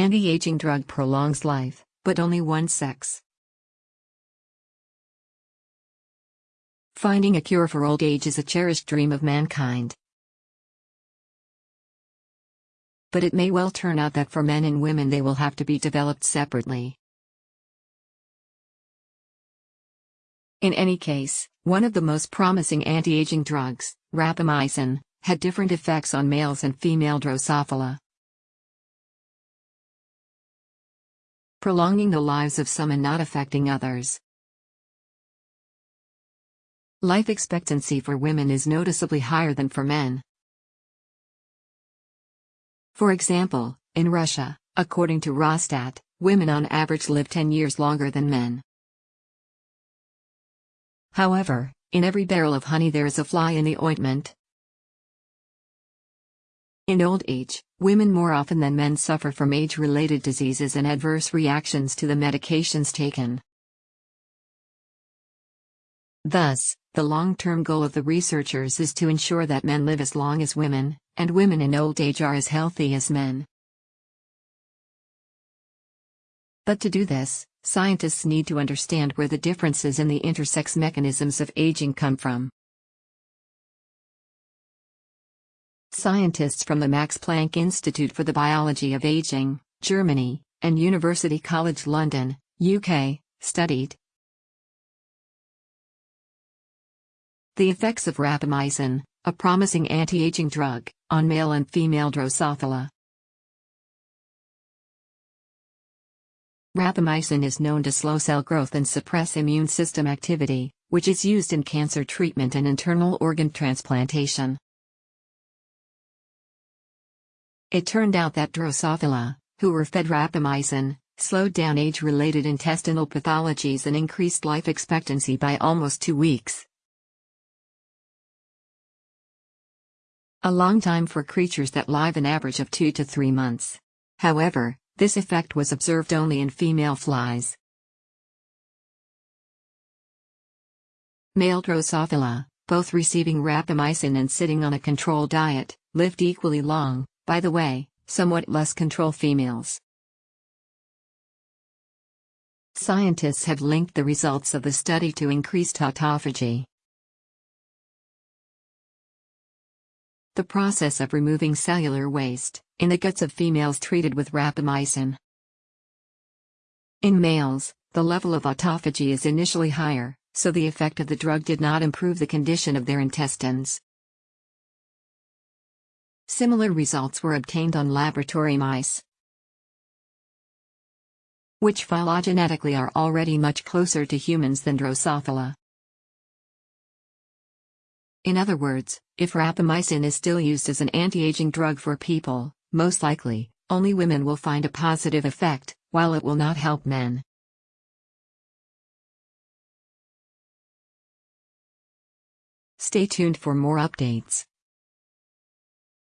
Anti-aging drug prolongs life, but only one sex. Finding a cure for old age is a cherished dream of mankind. But it may well turn out that for men and women they will have to be developed separately. In any case, one of the most promising anti-aging drugs, rapamycin, had different effects on males and female Drosophila. Prolonging the lives of some and not affecting others. Life expectancy for women is noticeably higher than for men. For example, in Russia, according to Rosstat, women on average live 10 years longer than men. However, in every barrel of honey there is a fly in the ointment. In old age, women more often than men suffer from age related diseases and adverse reactions to the medications taken. Thus, the long term goal of the researchers is to ensure that men live as long as women, and women in old age are as healthy as men. But to do this, Scientists need to understand where the differences in the intersex mechanisms of aging come from. Scientists from the Max Planck Institute for the Biology of Aging, Germany, and University College London, UK, studied the effects of rapamycin, a promising anti-aging drug, on male and female Drosophila. Rapamycin is known to slow cell growth and suppress immune system activity, which is used in cancer treatment and internal organ transplantation. It turned out that Drosophila, who were fed rapamycin, slowed down age-related intestinal pathologies and increased life expectancy by almost two weeks. A long time for creatures that live an average of two to three months. However, this effect was observed only in female flies. Male Drosophila, both receiving rapamycin and sitting on a control diet, lived equally long, by the way, somewhat less control females. Scientists have linked the results of the study to increased autophagy. The process of removing cellular waste, in the guts of females treated with rapamycin. In males, the level of autophagy is initially higher, so the effect of the drug did not improve the condition of their intestines. Similar results were obtained on laboratory mice, which phylogenetically are already much closer to humans than Drosophila. In other words, if rapamycin is still used as an anti-aging drug for people, most likely, only women will find a positive effect, while it will not help men. Stay tuned for more updates.